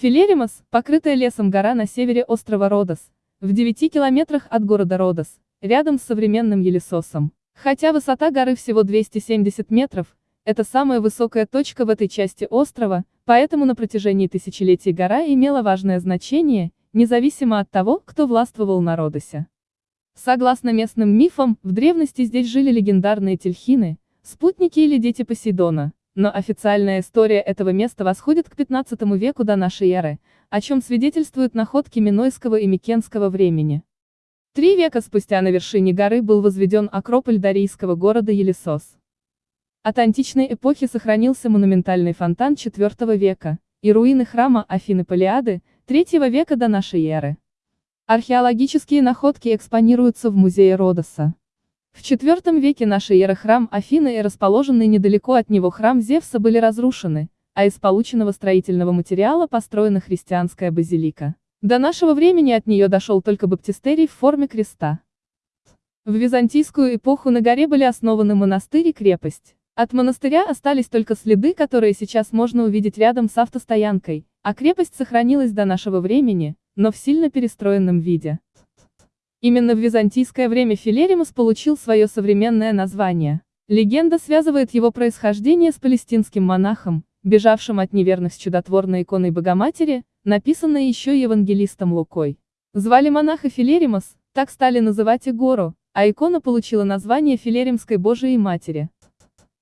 Филеримос, покрытая лесом гора на севере острова Родос, в 9 километрах от города Родос, рядом с современным Елисосом. Хотя высота горы всего 270 метров, это самая высокая точка в этой части острова, поэтому на протяжении тысячелетий гора имела важное значение, независимо от того, кто властвовал на Родосе. Согласно местным мифам, в древности здесь жили легендарные тельхины, спутники или дети Посейдона, но официальная история этого места восходит к 15 веку до нашей эры, о чем свидетельствуют находки Минойского и Микенского времени. Три века спустя на вершине горы был возведен акрополь дарийского города Елисос. От античной эпохи сохранился монументальный фонтан IV века, и руины храма Афины Палиады, III века до нашей эры. Археологические находки экспонируются в музее Родоса. В IV веке нашей эры храм Афины и расположенный недалеко от него храм Зевса были разрушены, а из полученного строительного материала построена христианская базилика. До нашего времени от нее дошел только баптистерий в форме креста. В византийскую эпоху на горе были основаны монастырь и крепость. От монастыря остались только следы, которые сейчас можно увидеть рядом с автостоянкой, а крепость сохранилась до нашего времени, но в сильно перестроенном виде. Именно в византийское время Филеримус получил свое современное название. Легенда связывает его происхождение с палестинским монахом, бежавшим от неверных с чудотворной иконой Богоматери, написанной еще евангелистом Лукой. Звали монаха Филеримос, так стали называть и гору, а икона получила название Филеримской Божией Матери.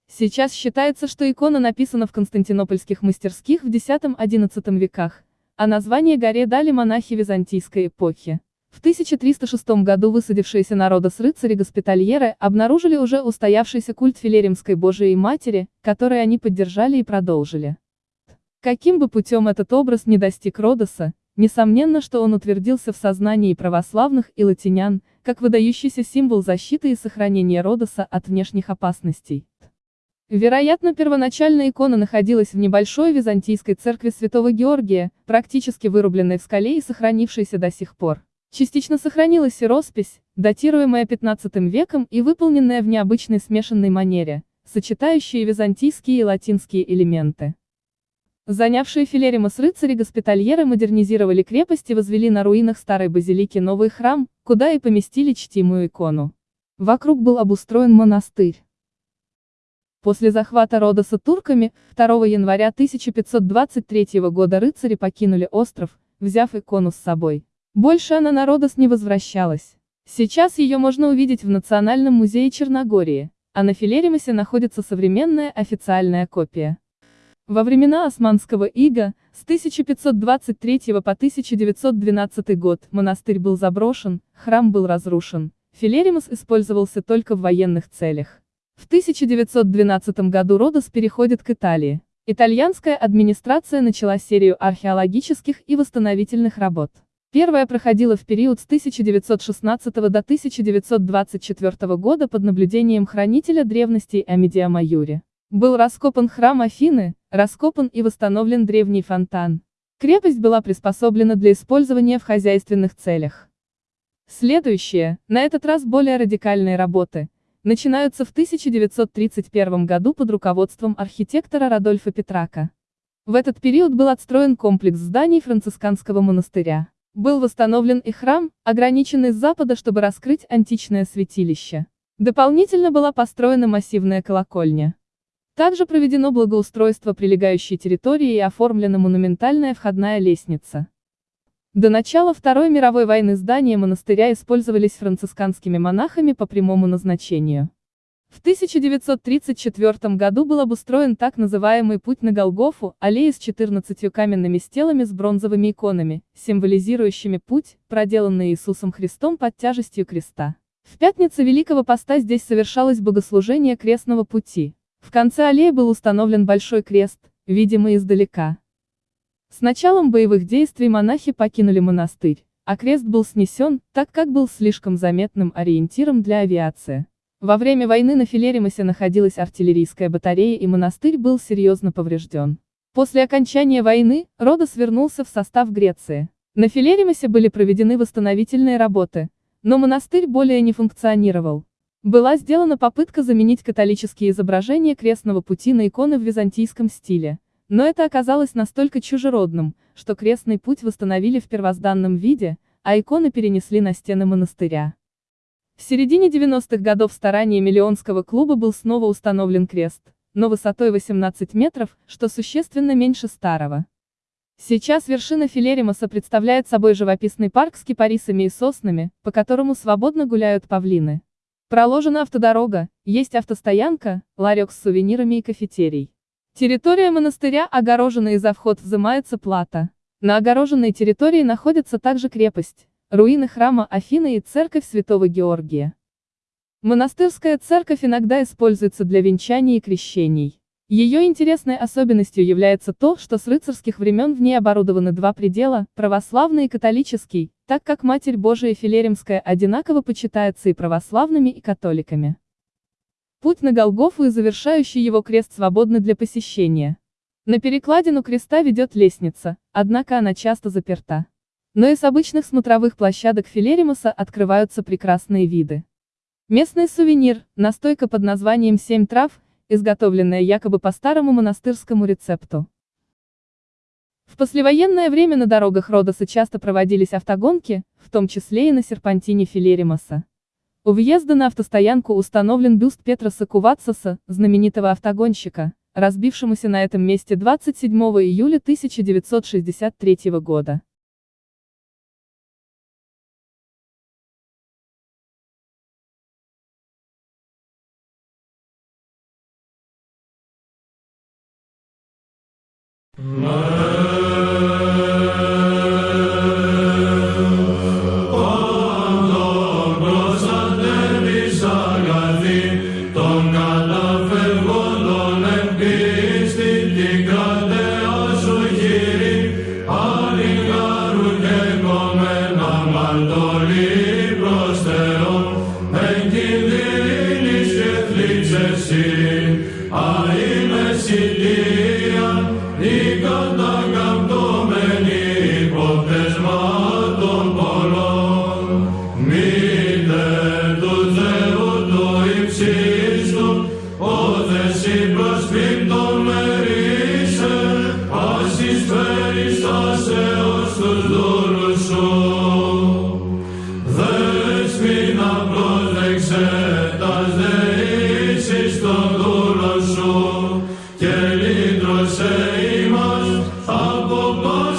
Сейчас считается, что икона написана в константинопольских мастерских в X-XI веках, а название горе дали монахи византийской эпохи. В 1306 году высадившиеся народа с рыцари-госпитальеры обнаружили уже устоявшийся культ Филеримской Божией Матери, который они поддержали и продолжили. Каким бы путем этот образ не достиг Родоса, несомненно, что он утвердился в сознании православных и латинян, как выдающийся символ защиты и сохранения Родоса от внешних опасностей. Вероятно, первоначально икона находилась в небольшой византийской церкви святого Георгия, практически вырубленной в скале и сохранившейся до сих пор. Частично сохранилась и роспись, датируемая 15 веком и выполненная в необычной смешанной манере, сочетающие византийские и латинские элементы. Занявшие Филеримос рыцари-госпитальеры модернизировали крепость и возвели на руинах старой базилики новый храм, куда и поместили чтимую икону. Вокруг был обустроен монастырь. После захвата Родоса турками, 2 января 1523 года рыцари покинули остров, взяв икону с собой. Больше она на Родос не возвращалась. Сейчас ее можно увидеть в Национальном музее Черногории, а на Филеримосе находится современная официальная копия. Во времена Османского ига, с 1523 по 1912 год, монастырь был заброшен, храм был разрушен, Филеримос использовался только в военных целях. В 1912 году Родос переходит к Италии. Итальянская администрация начала серию археологических и восстановительных работ. Первая проходила в период с 1916 до 1924 года под наблюдением хранителя древностей Амедиа Майюри. Был раскопан храм Афины, раскопан и восстановлен древний фонтан. Крепость была приспособлена для использования в хозяйственных целях. Следующие, на этот раз более радикальные работы, начинаются в 1931 году под руководством архитектора Радольфа Петрака. В этот период был отстроен комплекс зданий францисканского монастыря. Был восстановлен и храм, ограниченный с запада, чтобы раскрыть античное святилище. Дополнительно была построена массивная колокольня. Также проведено благоустройство прилегающей территории и оформлена монументальная входная лестница. До начала Второй мировой войны здания монастыря использовались францисканскими монахами по прямому назначению. В 1934 году был обустроен так называемый путь на Голгофу, аллея с 14 каменными стелами с бронзовыми иконами, символизирующими путь, проделанный Иисусом Христом под тяжестью креста. В пятницу Великого Поста здесь совершалось богослужение крестного пути. В конце аллеи был установлен большой крест, видимый издалека. С началом боевых действий монахи покинули монастырь, а крест был снесен, так как был слишком заметным ориентиром для авиации. Во время войны на Филеримосе находилась артиллерийская батарея и монастырь был серьезно поврежден. После окончания войны, Родос вернулся в состав Греции. На Филеримосе были проведены восстановительные работы, но монастырь более не функционировал. Была сделана попытка заменить католические изображения крестного пути на иконы в византийском стиле, Но это оказалось настолько чужеродным, что крестный путь восстановили в первозданном виде, а иконы перенесли на стены монастыря. В середине 90-х годов стараниями Миллионского клуба был снова установлен крест, но высотой 18 метров, что существенно меньше старого. Сейчас вершина Филеримоса представляет собой живописный парк с кипарисами и соснами, по которому свободно гуляют павлины. Проложена автодорога, есть автостоянка, ларек с сувенирами и кафетерий. Территория монастыря огорожена и за вход взимается плата. На огороженной территории находится также крепость, руины храма Афины и церковь Святого Георгия. Монастырская церковь иногда используется для венчаний и крещений. Ее интересной особенностью является то, что с рыцарских времен в ней оборудованы два предела, православный и католический, так как Матерь Божия Филеремская одинаково почитается и православными, и католиками. Путь на Голгофу и завершающий его крест свободны для посещения. На перекладину креста ведет лестница, однако она часто заперта. Но и с обычных смотровых площадок Филеримуса открываются прекрасные виды. Местный сувенир, настойка под названием «Семь трав», изготовленная якобы по старому монастырскому рецепту. В послевоенное время на дорогах Родоса часто проводились автогонки, в том числе и на серпантине Филеримоса. У въезда на автостоянку установлен бюст Петроса Кувацоса, знаменитого автогонщика, разбившемуся на этом месте 27 июля 1963 года. se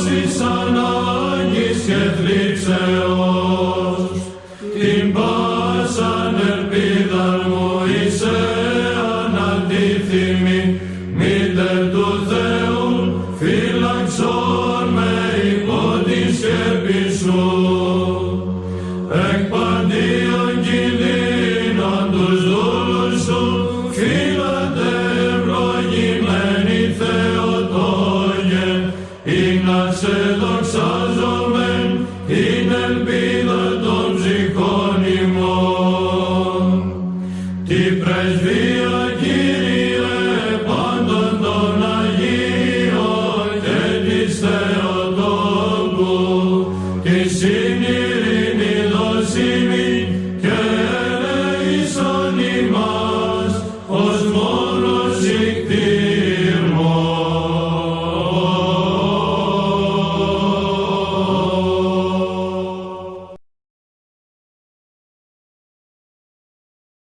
Syna nieświetliwy,